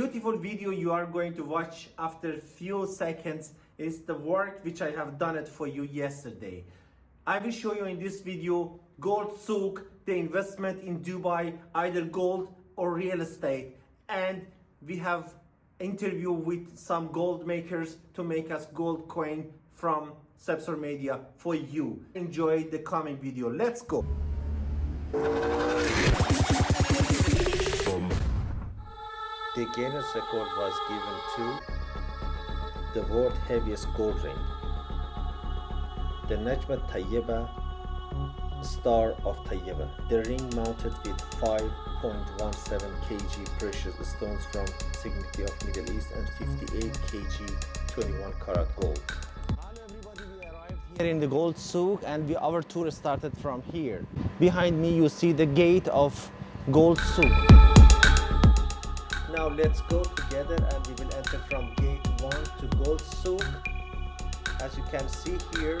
beautiful video you are going to watch after few seconds is the work which I have done it for you yesterday. I will show you in this video gold souk, the investment in Dubai, either gold or real estate. And we have interview with some gold makers to make us gold coin from Sepsor Media for you. Enjoy the coming video. Let's go. The Guinness record was given to the world heaviest gold ring. The Najma Tayyeba Star of Tayyeba. The ring mounted with 5.17 kg precious stones from Signature of Middle East and 58 kg 21 karat gold. Everybody, we arrived here in the gold souk and we, our tour started from here. Behind me you see the gate of gold souk. Now let's go together and we will enter from gate 1 to Gold Souk. As you can see here,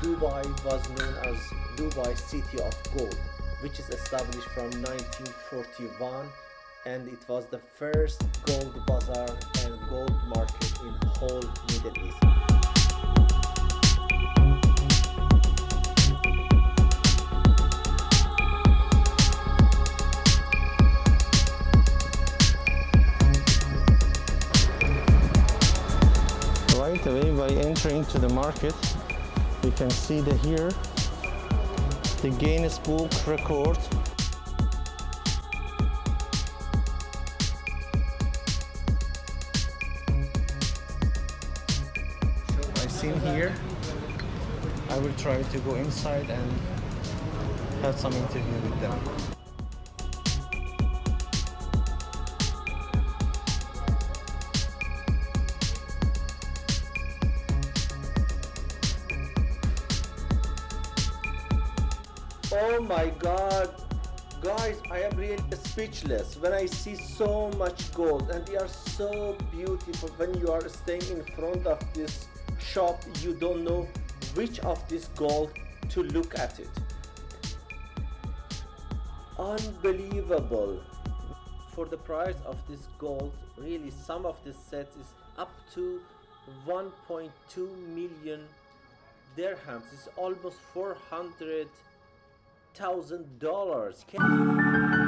Dubai was known as Dubai City of Gold, which is established from 1941 and it was the first gold bazaar and gold market in whole Middle East. By entering to the market you can see the here the Guinness Book record. Seen here. I will try to go inside and have some interview with them my god. Guys, I am really speechless when I see so much gold and they are so beautiful. When you are staying in front of this shop, you don't know which of this gold to look at it. Unbelievable. For the price of this gold, really some of the sets is up to 1.2 million dirhams. It's almost 400 thousand dollars. Can